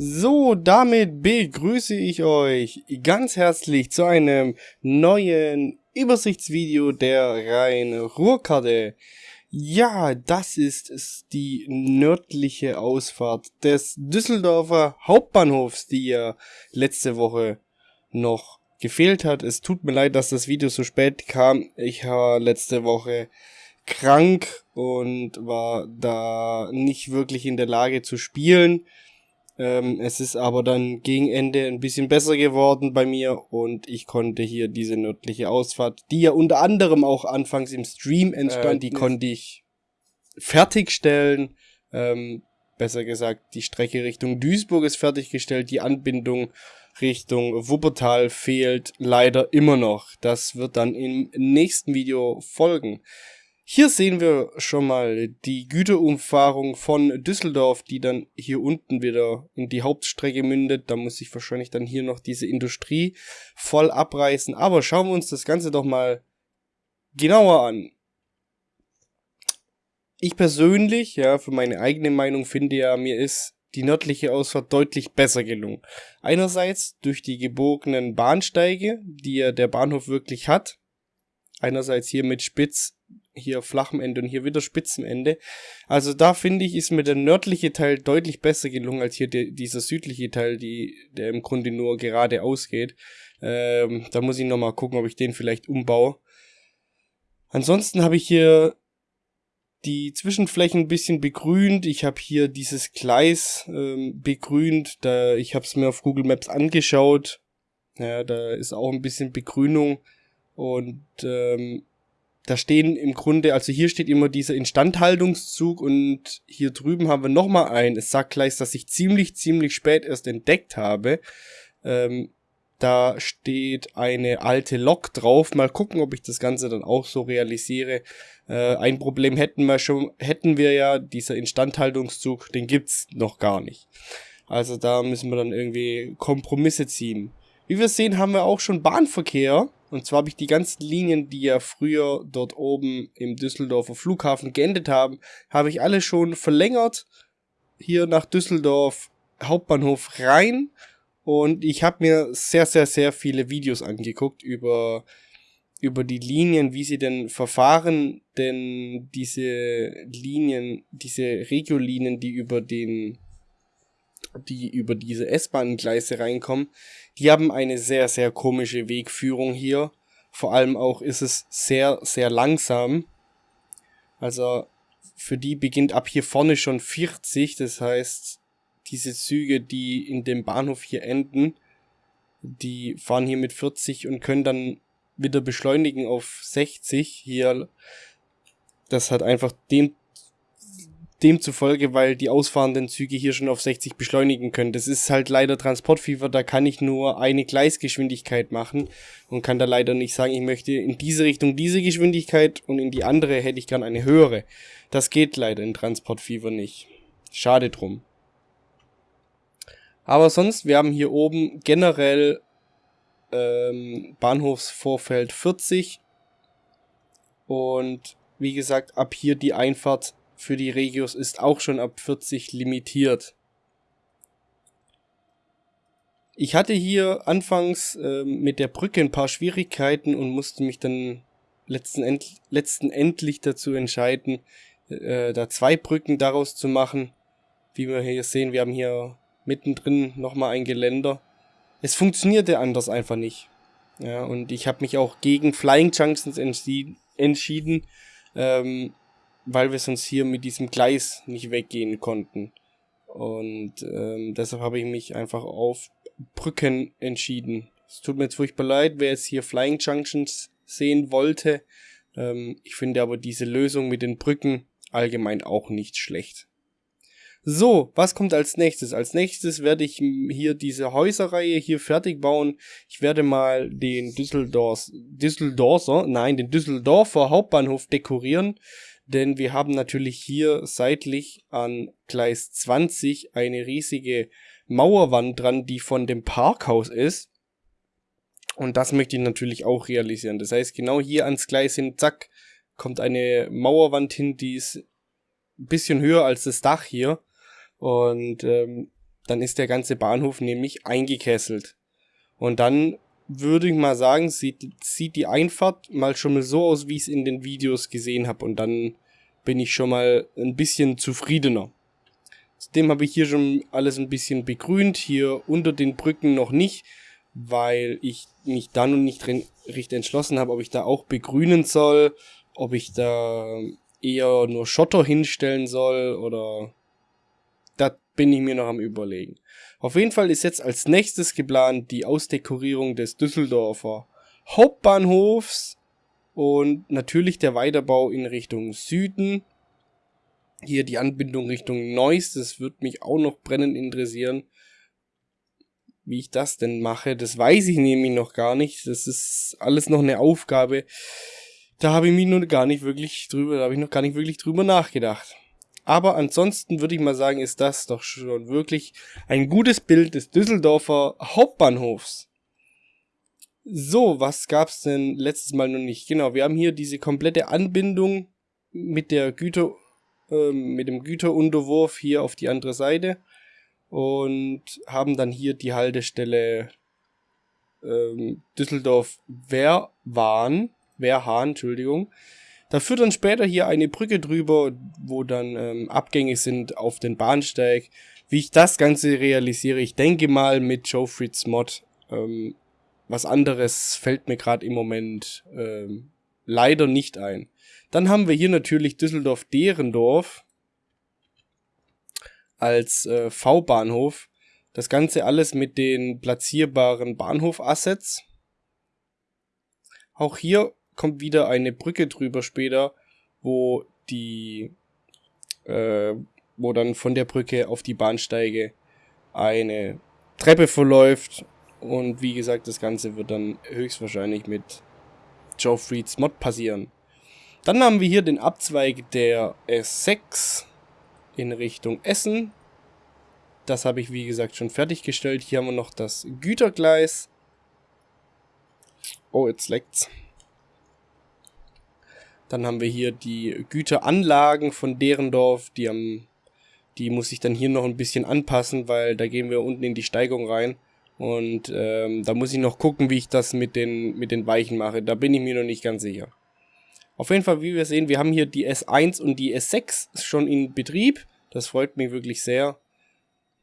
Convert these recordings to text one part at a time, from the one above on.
So, damit begrüße ich euch ganz herzlich zu einem neuen Übersichtsvideo der Rhein-Ruhr-Karte. Ja, das ist die nördliche Ausfahrt des Düsseldorfer Hauptbahnhofs, die ja letzte Woche noch gefehlt hat. Es tut mir leid, dass das Video so spät kam. Ich war letzte Woche krank und war da nicht wirklich in der Lage zu spielen. Ähm, es ist aber dann gegen Ende ein bisschen besser geworden bei mir und ich konnte hier diese nördliche Ausfahrt, die ja unter anderem auch anfangs im Stream entstand, äh, die konnte ich fertigstellen. Ähm, besser gesagt, die Strecke Richtung Duisburg ist fertiggestellt, die Anbindung Richtung Wuppertal fehlt leider immer noch. Das wird dann im nächsten Video folgen. Hier sehen wir schon mal die Güterumfahrung von Düsseldorf, die dann hier unten wieder in die Hauptstrecke mündet. Da muss ich wahrscheinlich dann hier noch diese Industrie voll abreißen. Aber schauen wir uns das Ganze doch mal genauer an. Ich persönlich, ja, für meine eigene Meinung finde ja, mir ist die nördliche Ausfahrt deutlich besser gelungen. Einerseits durch die gebogenen Bahnsteige, die ja der Bahnhof wirklich hat. Einerseits hier mit Spitz hier flachem Ende und hier wieder spitzem Ende. Also da finde ich, ist mir der nördliche Teil deutlich besser gelungen als hier der, dieser südliche Teil, die, der im Grunde nur geradeaus geht. Ähm, da muss ich nochmal gucken, ob ich den vielleicht umbaue. Ansonsten habe ich hier die Zwischenflächen ein bisschen begrünt. Ich habe hier dieses Gleis ähm, begrünt. Da, ich habe es mir auf Google Maps angeschaut. Ja, da ist auch ein bisschen Begrünung. Und ähm, da stehen im Grunde, also hier steht immer dieser Instandhaltungszug und hier drüben haben wir nochmal einen. Es sagt gleich, dass ich ziemlich, ziemlich spät erst entdeckt habe. Ähm, da steht eine alte Lok drauf. Mal gucken, ob ich das Ganze dann auch so realisiere. Äh, ein Problem hätten wir schon, hätten wir ja, dieser Instandhaltungszug, den gibt's noch gar nicht. Also da müssen wir dann irgendwie Kompromisse ziehen. Wie wir sehen, haben wir auch schon Bahnverkehr. Und zwar habe ich die ganzen Linien, die ja früher dort oben im Düsseldorfer Flughafen geendet haben, habe ich alle schon verlängert. Hier nach Düsseldorf Hauptbahnhof rein. Und ich habe mir sehr, sehr, sehr viele Videos angeguckt über, über die Linien, wie sie denn verfahren. Denn diese Linien, diese Regiolinien, die über den die über diese S-Bahn-Gleise reinkommen, die haben eine sehr, sehr komische Wegführung hier. Vor allem auch ist es sehr, sehr langsam. Also für die beginnt ab hier vorne schon 40. Das heißt, diese Züge, die in dem Bahnhof hier enden, die fahren hier mit 40 und können dann wieder beschleunigen auf 60 hier. Das hat einfach dem demzufolge, weil die ausfahrenden Züge hier schon auf 60 beschleunigen können. Das ist halt leider Transportfieber, da kann ich nur eine Gleisgeschwindigkeit machen und kann da leider nicht sagen, ich möchte in diese Richtung diese Geschwindigkeit und in die andere hätte ich gern eine höhere. Das geht leider in Transportfieber nicht. Schade drum. Aber sonst, wir haben hier oben generell ähm, Bahnhofsvorfeld 40 und wie gesagt, ab hier die Einfahrt für die Regios ist auch schon ab 40 limitiert. Ich hatte hier anfangs äh, mit der Brücke ein paar Schwierigkeiten und musste mich dann letzten, End letzten endlich dazu entscheiden, äh, da zwei Brücken daraus zu machen. Wie wir hier sehen, wir haben hier mittendrin nochmal ein Geländer. Es funktionierte anders einfach nicht. Ja, und ich habe mich auch gegen Flying Junctions entschieden, ähm, weil wir sonst hier mit diesem Gleis nicht weggehen konnten. Und ähm, deshalb habe ich mich einfach auf Brücken entschieden. Es tut mir jetzt furchtbar leid, wer jetzt hier Flying Junctions sehen wollte. Ähm, ich finde aber diese Lösung mit den Brücken allgemein auch nicht schlecht. So, was kommt als nächstes? Als nächstes werde ich hier diese Häuserreihe hier fertig bauen. Ich werde mal den Düsseldorf, Düsseldorfer, nein, den Düsseldorfer Hauptbahnhof dekorieren denn wir haben natürlich hier seitlich an Gleis 20 eine riesige Mauerwand dran, die von dem Parkhaus ist. Und das möchte ich natürlich auch realisieren. Das heißt, genau hier ans Gleis hin, zack, kommt eine Mauerwand hin, die ist ein bisschen höher als das Dach hier. Und ähm, dann ist der ganze Bahnhof nämlich eingekesselt. Und dann würde ich mal sagen, sieht, sieht die Einfahrt mal schon mal so aus, wie ich es in den Videos gesehen habe. Und dann bin ich schon mal ein bisschen zufriedener. Zudem habe ich hier schon alles ein bisschen begrünt, hier unter den Brücken noch nicht, weil ich mich da noch nicht richtig entschlossen habe, ob ich da auch begrünen soll, ob ich da eher nur Schotter hinstellen soll oder da bin ich mir noch am überlegen. Auf jeden Fall ist jetzt als nächstes geplant die Ausdekorierung des Düsseldorfer Hauptbahnhofs und natürlich der Weiterbau in Richtung Süden. Hier die Anbindung Richtung Neuss, das wird mich auch noch brennend interessieren. Wie ich das denn mache, das weiß ich nämlich noch gar nicht. Das ist alles noch eine Aufgabe. Da habe ich mich nur gar nicht wirklich drüber, da habe ich noch gar nicht wirklich drüber nachgedacht. Aber ansonsten würde ich mal sagen, ist das doch schon wirklich ein gutes Bild des Düsseldorfer Hauptbahnhofs. So, was gab's denn letztes Mal noch nicht? Genau, wir haben hier diese komplette Anbindung mit der Güter, äh, mit dem Güterunterwurf hier auf die andere Seite und haben dann hier die Haltestelle ähm, Düsseldorf Wehrwahn, Wehrhahn, Entschuldigung. Da führt dann später hier eine Brücke drüber, wo dann ähm, Abgänge sind auf den Bahnsteig. Wie ich das Ganze realisiere, ich denke mal mit Joe Fritz Mod. Ähm, was anderes fällt mir gerade im Moment ähm, leider nicht ein. Dann haben wir hier natürlich Düsseldorf-Derendorf als äh, V-Bahnhof. Das Ganze alles mit den platzierbaren Bahnhof-Assets. Auch hier kommt wieder eine Brücke drüber später, wo die, äh, wo dann von der Brücke auf die Bahnsteige eine Treppe verläuft. Und wie gesagt, das Ganze wird dann höchstwahrscheinlich mit Joe Freeds Mod passieren. Dann haben wir hier den Abzweig der S6 in Richtung Essen. Das habe ich wie gesagt schon fertiggestellt. Hier haben wir noch das Gütergleis. Oh, jetzt leckt's. Dann haben wir hier die Güteranlagen von Derendorf, die haben, die muss ich dann hier noch ein bisschen anpassen, weil da gehen wir unten in die Steigung rein. Und ähm, da muss ich noch gucken, wie ich das mit den, mit den Weichen mache. Da bin ich mir noch nicht ganz sicher. Auf jeden Fall, wie wir sehen, wir haben hier die S1 und die S6 schon in Betrieb. Das freut mich wirklich sehr.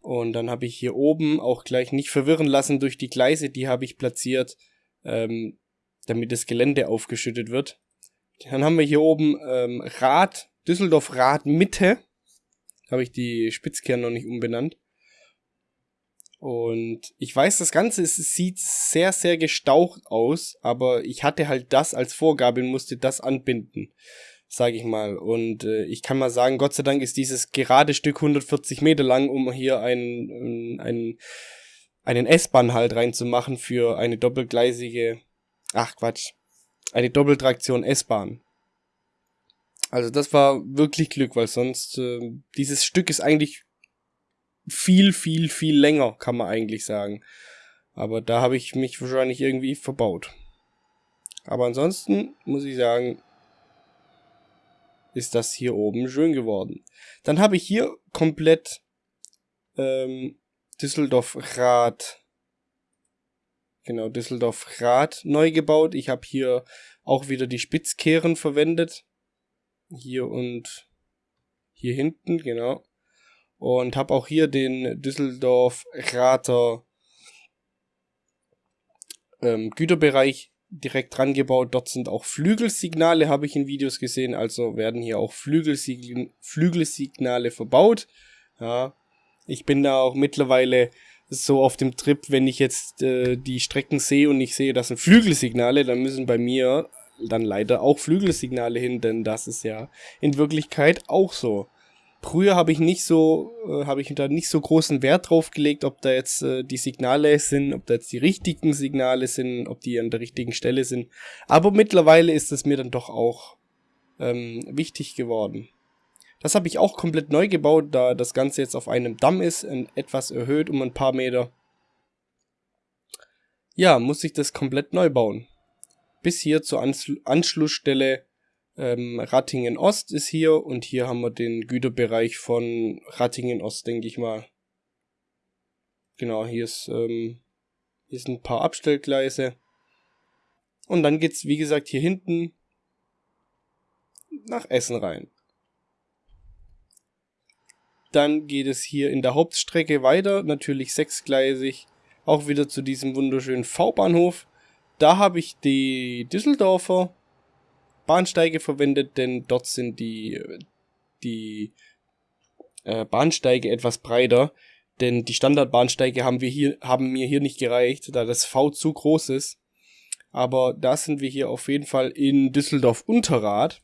Und dann habe ich hier oben auch gleich nicht verwirren lassen durch die Gleise, die habe ich platziert, ähm, damit das Gelände aufgeschüttet wird. Dann haben wir hier oben ähm, Rad, Düsseldorf Rad Mitte. Habe ich die Spitzkern noch nicht umbenannt. Und ich weiß, das Ganze ist, sieht sehr, sehr gestaucht aus, aber ich hatte halt das als Vorgabe und musste das anbinden, sage ich mal. Und äh, ich kann mal sagen, Gott sei Dank ist dieses gerade Stück 140 Meter lang, um hier einen, einen, einen S-Bahn halt reinzumachen für eine doppelgleisige, ach Quatsch, eine Doppeltraktion S-Bahn. Also das war wirklich Glück, weil sonst äh, dieses Stück ist eigentlich viel, viel, viel länger, kann man eigentlich sagen. Aber da habe ich mich wahrscheinlich irgendwie verbaut. Aber ansonsten muss ich sagen, ist das hier oben schön geworden. Dann habe ich hier komplett ähm, Düsseldorf Rad Genau, Düsseldorf Rad neu gebaut. Ich habe hier auch wieder die Spitzkehren verwendet. Hier und hier hinten, genau. Und habe auch hier den Düsseldorf Rater ähm, Güterbereich direkt dran gebaut. Dort sind auch Flügelsignale, habe ich in Videos gesehen. Also werden hier auch Flügelsig Flügelsignale verbaut. Ja, ich bin da auch mittlerweile so auf dem Trip, wenn ich jetzt äh, die Strecken sehe und ich sehe, das sind Flügelsignale, dann müssen bei mir dann leider auch Flügelsignale hin, denn das ist ja in Wirklichkeit auch so. Früher habe ich nicht so, äh, habe ich da nicht so großen Wert drauf gelegt, ob da jetzt äh, die Signale sind, ob da jetzt die richtigen Signale sind, ob die an der richtigen Stelle sind. Aber mittlerweile ist es mir dann doch auch ähm, wichtig geworden. Das habe ich auch komplett neu gebaut, da das Ganze jetzt auf einem Damm ist, etwas erhöht um ein paar Meter. Ja, muss ich das komplett neu bauen. Bis hier zur Ansl Anschlussstelle ähm, Rattingen Ost ist hier und hier haben wir den Güterbereich von Rattingen Ost, denke ich mal. genau, hier ist, ähm, hier sind ein paar Abstellgleise. Und dann geht's, wie gesagt, hier hinten nach Essen rein. Dann geht es hier in der Hauptstrecke weiter, natürlich sechsgleisig, auch wieder zu diesem wunderschönen V-Bahnhof. Da habe ich die Düsseldorfer Bahnsteige verwendet, denn dort sind die, die äh, Bahnsteige etwas breiter. Denn die Standardbahnsteige haben wir hier, haben mir hier nicht gereicht, da das V zu groß ist. Aber da sind wir hier auf jeden Fall in Düsseldorf Unterrad,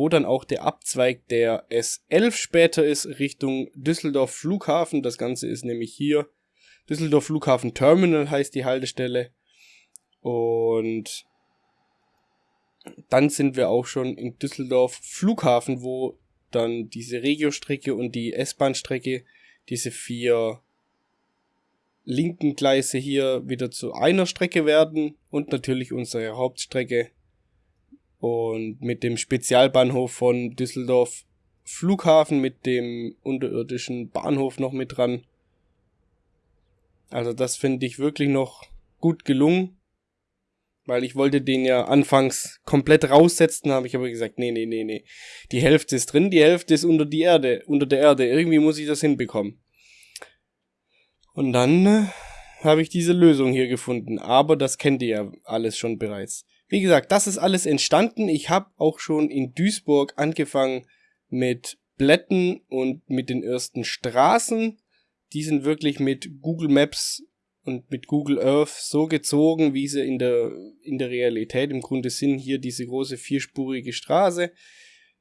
wo dann auch der Abzweig der S11 später ist, Richtung Düsseldorf Flughafen. Das Ganze ist nämlich hier. Düsseldorf Flughafen Terminal heißt die Haltestelle. Und dann sind wir auch schon in Düsseldorf Flughafen, wo dann diese Regio-Strecke und die S-Bahn-Strecke, diese vier linken Gleise hier wieder zu einer Strecke werden und natürlich unsere Hauptstrecke und mit dem Spezialbahnhof von Düsseldorf Flughafen mit dem unterirdischen Bahnhof noch mit dran. Also das finde ich wirklich noch gut gelungen, weil ich wollte den ja anfangs komplett raussetzen, habe ich aber gesagt, nee, nee, nee, nee. Die Hälfte ist drin, die Hälfte ist unter die Erde, unter der Erde. Irgendwie muss ich das hinbekommen. Und dann äh, habe ich diese Lösung hier gefunden. Aber das kennt ihr ja alles schon bereits. Wie gesagt, das ist alles entstanden. Ich habe auch schon in Duisburg angefangen mit Blätten und mit den ersten Straßen. Die sind wirklich mit Google Maps und mit Google Earth so gezogen, wie sie in der, in der Realität im Grunde sind. Hier diese große vierspurige Straße,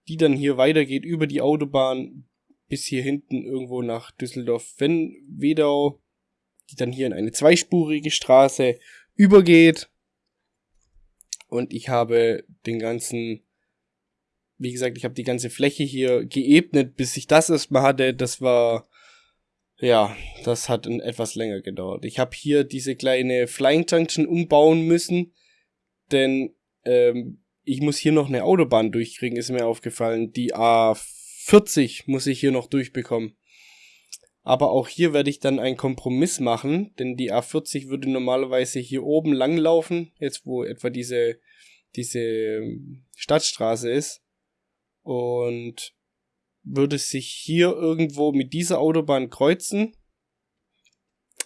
die dann hier weitergeht über die Autobahn bis hier hinten irgendwo nach Düsseldorf-Wedau, die dann hier in eine zweispurige Straße übergeht. Und ich habe den ganzen, wie gesagt, ich habe die ganze Fläche hier geebnet, bis ich das erstmal hatte. Das war, ja, das hat etwas länger gedauert. Ich habe hier diese kleine Flying Junction umbauen müssen, denn ähm, ich muss hier noch eine Autobahn durchkriegen, ist mir aufgefallen. Die A 40 muss ich hier noch durchbekommen. Aber auch hier werde ich dann einen Kompromiss machen, denn die A40 würde normalerweise hier oben langlaufen, jetzt wo etwa diese, diese ähm, Stadtstraße ist. Und würde sich hier irgendwo mit dieser Autobahn kreuzen.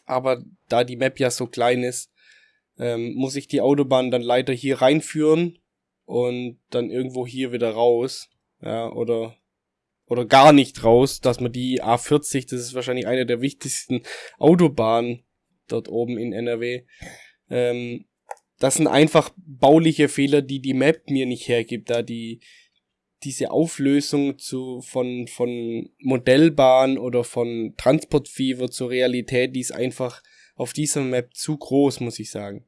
Aber da die Map ja so klein ist, ähm, muss ich die Autobahn dann leider hier reinführen und dann irgendwo hier wieder raus. Ja, oder oder gar nicht raus, dass man die A40, das ist wahrscheinlich eine der wichtigsten Autobahnen dort oben in NRW, ähm, das sind einfach bauliche Fehler, die die Map mir nicht hergibt, da die diese Auflösung zu von von Modellbahn oder von Transportfever zur Realität, die ist einfach auf dieser Map zu groß, muss ich sagen.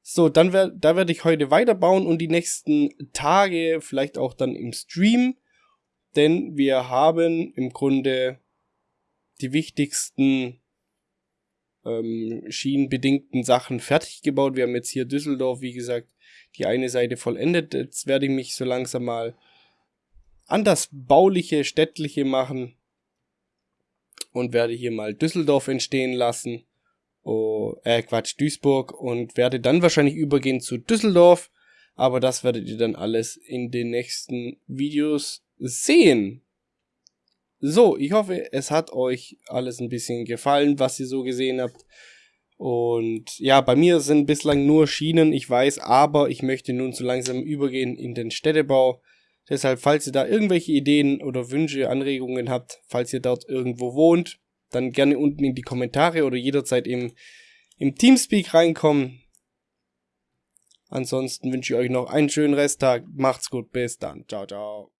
So, dann wer, da werde ich heute weiterbauen und die nächsten Tage, vielleicht auch dann im Stream, denn wir haben im Grunde die wichtigsten ähm, schienenbedingten Sachen fertig gebaut. Wir haben jetzt hier Düsseldorf, wie gesagt, die eine Seite vollendet. Jetzt werde ich mich so langsam mal an das bauliche, städtliche machen und werde hier mal Düsseldorf entstehen lassen. Oh, äh, Quatsch, Duisburg und werde dann wahrscheinlich übergehen zu Düsseldorf. Aber das werdet ihr dann alles in den nächsten Videos sehen. So, ich hoffe, es hat euch alles ein bisschen gefallen, was ihr so gesehen habt. Und ja, bei mir sind bislang nur Schienen, ich weiß, aber ich möchte nun so langsam übergehen in den Städtebau. Deshalb, falls ihr da irgendwelche Ideen oder Wünsche, Anregungen habt, falls ihr dort irgendwo wohnt, dann gerne unten in die Kommentare oder jederzeit im, im Teamspeak reinkommen. Ansonsten wünsche ich euch noch einen schönen Resttag. Macht's gut, bis dann. Ciao, ciao.